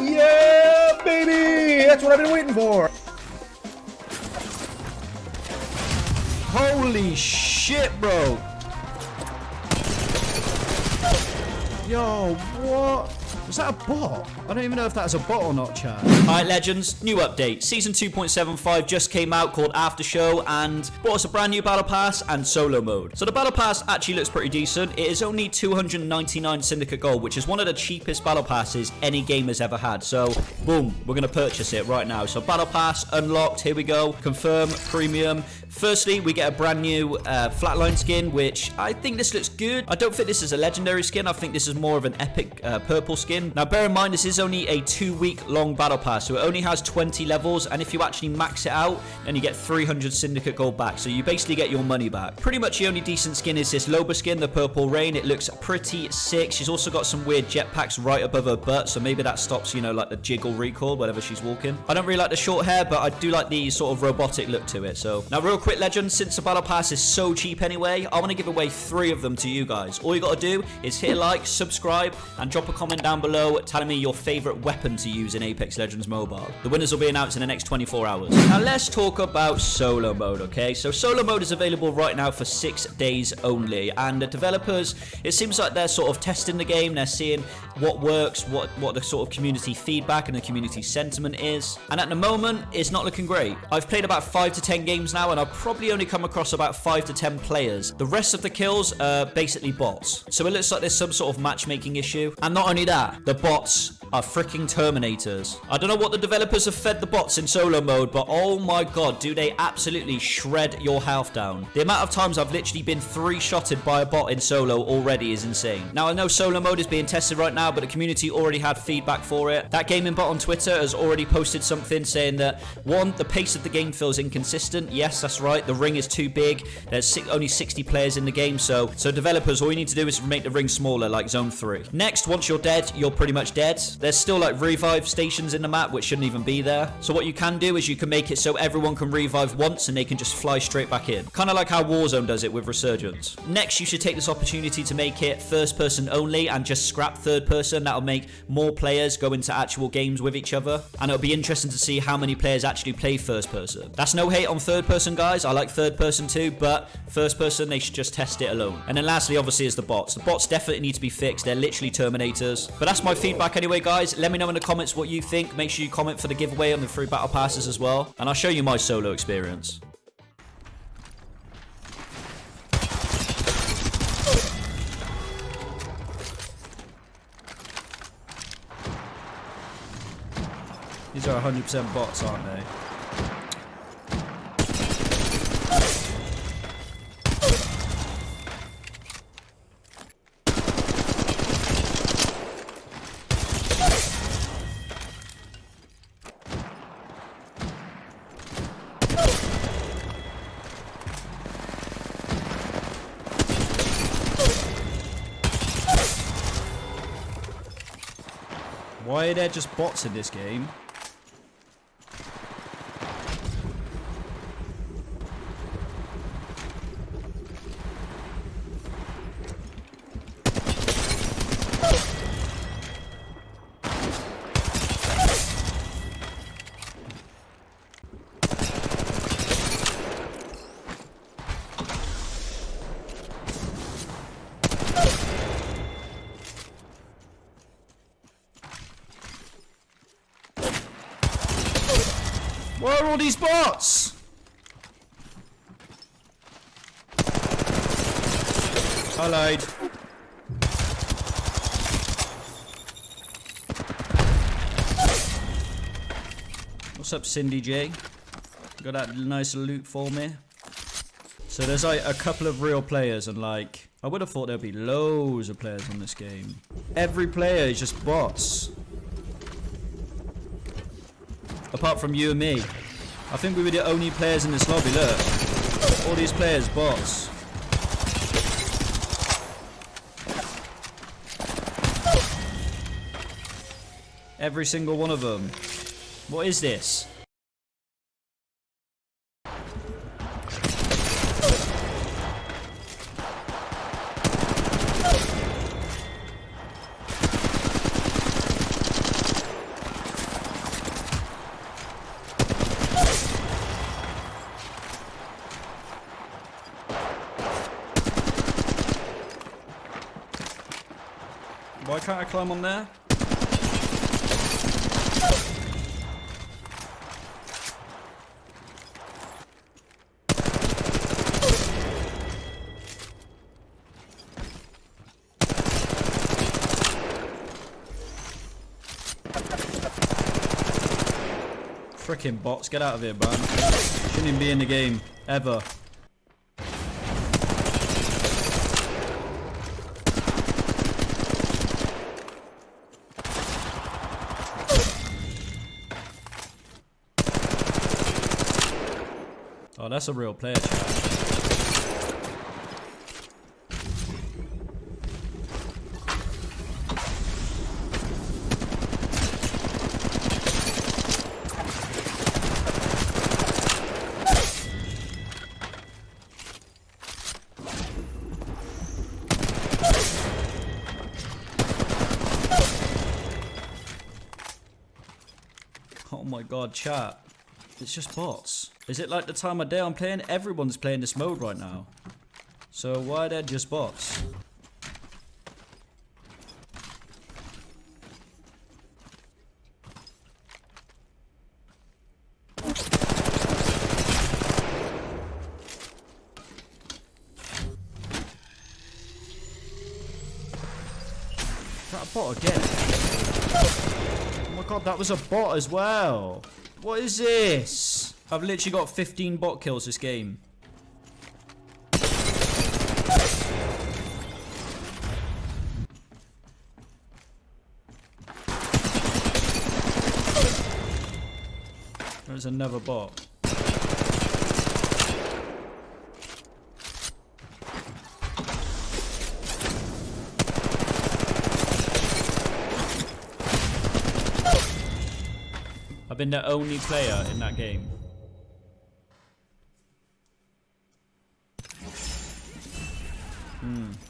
Yeah, baby! That's what I've been waiting for. Holy shit, bro. Yo, what? Was that a bot? I don't even know if that's a bot or not, chat. Alright, legends, new update. Season 2.75 just came out called After Show and brought us a brand new battle pass and solo mode. So the battle pass actually looks pretty decent. It is only 299 Syndicate Gold, which is one of the cheapest battle passes any game has ever had. So, boom, we're going to purchase it right now. So battle pass unlocked, here we go. Confirm, premium. Firstly, we get a brand new uh, flatline skin, which I think this looks good. I don't think this is a legendary skin. I think this is more of an epic uh, purple skin. Now, bear in mind, this is only a two-week long battle pass, so it only has 20 levels, and if you actually max it out, then you get 300 Syndicate Gold back, so you basically get your money back. Pretty much the only decent skin is this Loba skin, the Purple Rain. It looks pretty sick. She's also got some weird jetpacks right above her butt, so maybe that stops, you know, like the jiggle recoil, whenever she's walking. I don't really like the short hair, but I do like the sort of robotic look to it, so. Now, real quick, legends, since the battle pass is so cheap anyway, I want to give away three of them to you guys. All you got to do is hit like, subscribe, and drop a comment down below telling me your favorite weapon to use in Apex Legends Mobile. The winners will be announced in the next 24 hours. Now, let's talk about solo mode, okay? So, solo mode is available right now for six days only, and the developers, it seems like they're sort of testing the game, they're seeing what works, what, what the sort of community feedback and the community sentiment is, and at the moment, it's not looking great. I've played about 5 to 10 games now, and I've probably only come across about 5 to 10 players. The rest of the kills are basically bots. So it looks like there's some sort of matchmaking issue. And not only that, the bots are freaking Terminators. I don't know what the developers have fed the bots in solo mode, but oh my god, do they absolutely shred your health down. The amount of times I've literally been three-shotted by a bot in solo already is insane. Now, I know solo mode is being tested right now, but the community already had feedback for it. That gaming bot on Twitter has already posted something saying that, one, the pace of the game feels inconsistent. Yes, that's right. The ring is too big. There's only 60 players in the game, so so developers, all you need to do is make the ring smaller, like Zone 3. Next, once you're dead, you're pretty much dead. There's still like revive stations in the map, which shouldn't even be there. So what you can do is you can make it so everyone can revive once and they can just fly straight back in. Kind of like how Warzone does it with Resurgence. Next, you should take this opportunity to make it first person only and just scrap third person. That'll make more players go into actual games with each other. And it'll be interesting to see how many players actually play first person. That's no hate on third person, guys. I like third person too, but first person, they should just test it alone. And then lastly, obviously, is the bots. The bots definitely need to be fixed. They're literally Terminators. But that's my feedback anyway, guys. Let me know in the comments what you think. Make sure you comment for the giveaway on the free battle passes as well. And I'll show you my solo experience. These are 100% bots, aren't they? Why are there just bots in this game? All these bots? I lied. What's up, Cindy J? Got that nice loot for me. So there's like a couple of real players and like, I would have thought there'd be loads of players on this game. Every player is just bots. Apart from you and me. I think we were the only players in this lobby, look. All these players, bots. Every single one of them. What is this? Why can't I climb on there? Frickin' bots, get out of here, man. Shouldn't even be in the game, ever. Oh, that's a real player, chat. Oh my god, chat. It's just bots. Is it like the time of day I'm playing? Everyone's playing this mode right now. So why are there just bots? That bot again. Oh my god, that was a bot as well. What is this? I've literally got 15 bot kills this game. There's another bot. I've been the only player in that game. 嗯。